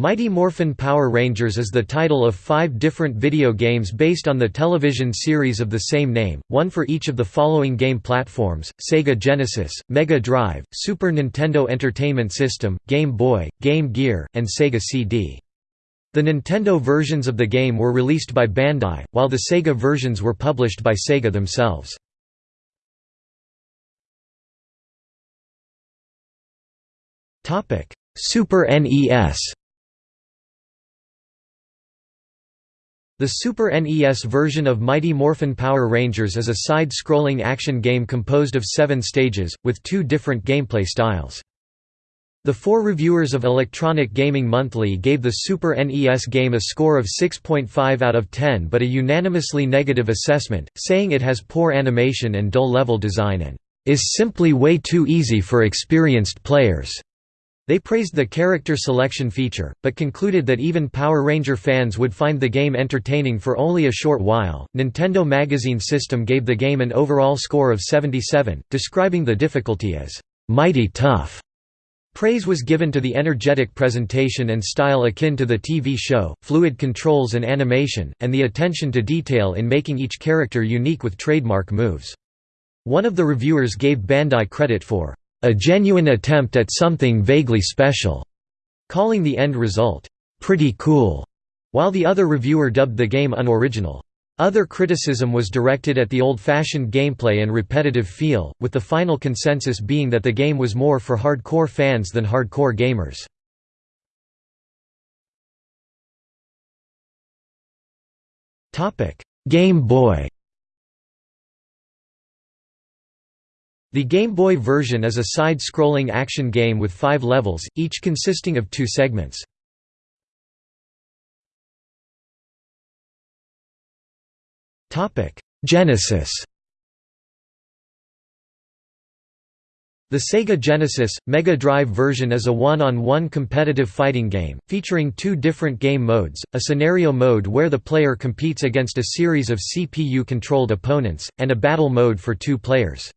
Mighty Morphin Power Rangers is the title of five different video games based on the television series of the same name, one for each of the following game platforms, Sega Genesis, Mega Drive, Super Nintendo Entertainment System, Game Boy, Game Gear, and Sega CD. The Nintendo versions of the game were released by Bandai, while the Sega versions were published by Sega themselves. Super NES The Super NES version of Mighty Morphin Power Rangers is a side-scrolling action game composed of seven stages, with two different gameplay styles. The four reviewers of Electronic Gaming Monthly gave the Super NES game a score of 6.5 out of 10 but a unanimously negative assessment, saying it has poor animation and dull level design and is simply way too easy for experienced players. They praised the character selection feature, but concluded that even Power Ranger fans would find the game entertaining for only a short while. Nintendo Magazine System gave the game an overall score of 77, describing the difficulty as mighty tough. Praise was given to the energetic presentation and style akin to the TV show, fluid controls and animation, and the attention to detail in making each character unique with trademark moves. One of the reviewers gave Bandai credit for a genuine attempt at something vaguely special, calling the end result, pretty cool, while the other reviewer dubbed the game unoriginal. Other criticism was directed at the old-fashioned gameplay and repetitive feel, with the final consensus being that the game was more for hardcore fans than hardcore gamers. Game Boy The Game Boy version is a side-scrolling action game with five levels, each consisting of two segments. Genesis The Sega Genesis, Mega Drive version is a one-on-one -on -one competitive fighting game, featuring two different game modes, a scenario mode where the player competes against a series of CPU-controlled opponents, and a battle mode for two players.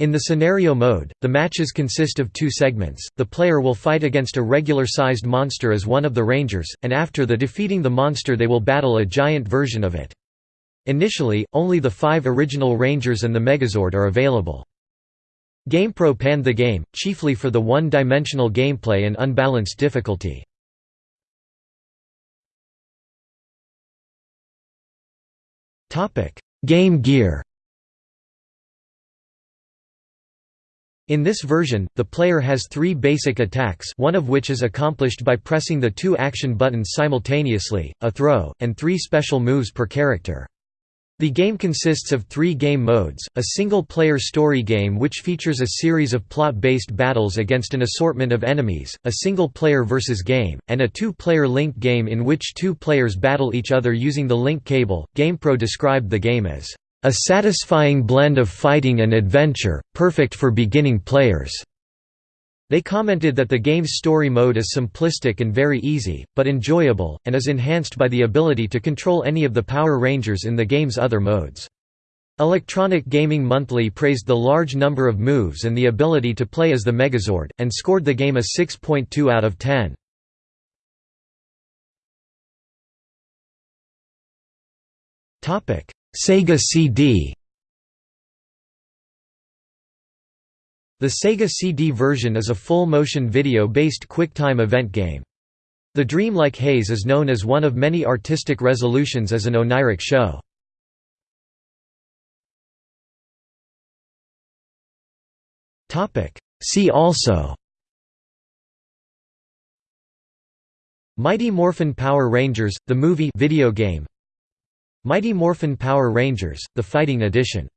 In the scenario mode, the matches consist of two segments, the player will fight against a regular-sized monster as one of the rangers, and after the defeating the monster they will battle a giant version of it. Initially, only the five original rangers and the Megazord are available. GamePro panned the game, chiefly for the one-dimensional gameplay and unbalanced difficulty. Game Gear In this version, the player has three basic attacks one of which is accomplished by pressing the two action buttons simultaneously, a throw, and three special moves per character. The game consists of three game modes, a single-player story game which features a series of plot-based battles against an assortment of enemies, a single-player versus game, and a two-player link game in which two players battle each other using the link cable. GamePro described the game as a satisfying blend of fighting and adventure, perfect for beginning players. They commented that the game's story mode is simplistic and very easy, but enjoyable, and is enhanced by the ability to control any of the Power Rangers in the game's other modes. Electronic Gaming Monthly praised the large number of moves and the ability to play as the Megazord, and scored the game a 6.2 out of 10. Sega CD The Sega CD version is a full-motion video-based quick time event game. The Dreamlike Haze is known as one of many artistic resolutions as an oniric show. See also Mighty Morphin Power Rangers, the movie video game Mighty Morphin Power Rangers, the Fighting Edition